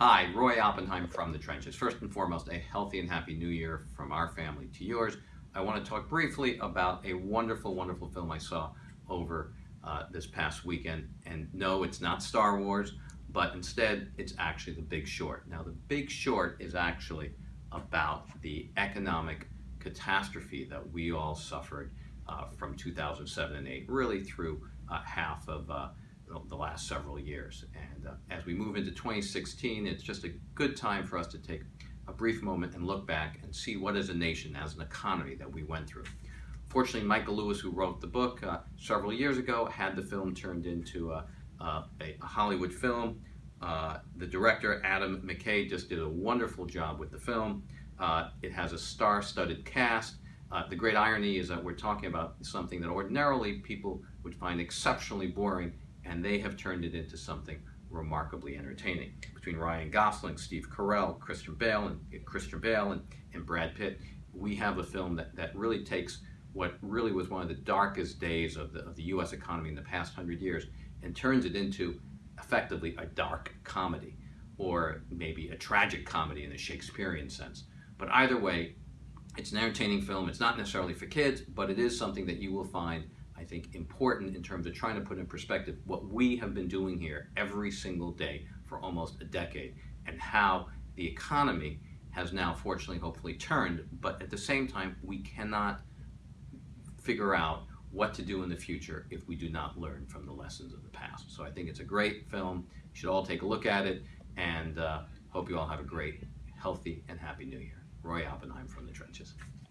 Hi, Roy Oppenheim from the Trenches. First and foremost, a healthy and happy new year from our family to yours. I want to talk briefly about a wonderful, wonderful film I saw over uh, this past weekend. And no, it's not Star Wars, but instead it's actually The Big Short. Now, The Big Short is actually about the economic catastrophe that we all suffered uh, from 2007 and 8, really through uh, half of uh, last several years. And uh, as we move into 2016, it's just a good time for us to take a brief moment and look back and see what as a nation, as an economy that we went through. Fortunately, Michael Lewis, who wrote the book uh, several years ago, had the film turned into a, a, a Hollywood film. Uh, the director, Adam McKay, just did a wonderful job with the film. Uh, it has a star-studded cast. Uh, the great irony is that we're talking about something that ordinarily people would find exceptionally boring and they have turned it into something remarkably entertaining. Between Ryan Gosling, Steve Carell, Christian Bale, and Christian Bale, and, and Brad Pitt, we have a film that, that really takes what really was one of the darkest days of the, of the U.S. economy in the past hundred years and turns it into effectively a dark comedy, or maybe a tragic comedy in the Shakespearean sense. But either way, it's an entertaining film. It's not necessarily for kids, but it is something that you will find I think, important in terms of trying to put in perspective what we have been doing here every single day for almost a decade and how the economy has now fortunately hopefully turned. But at the same time we cannot figure out what to do in the future if we do not learn from the lessons of the past. So I think it's a great film. You should all take a look at it and uh, hope you all have a great healthy and happy new year. Roy Oppenheim from the trenches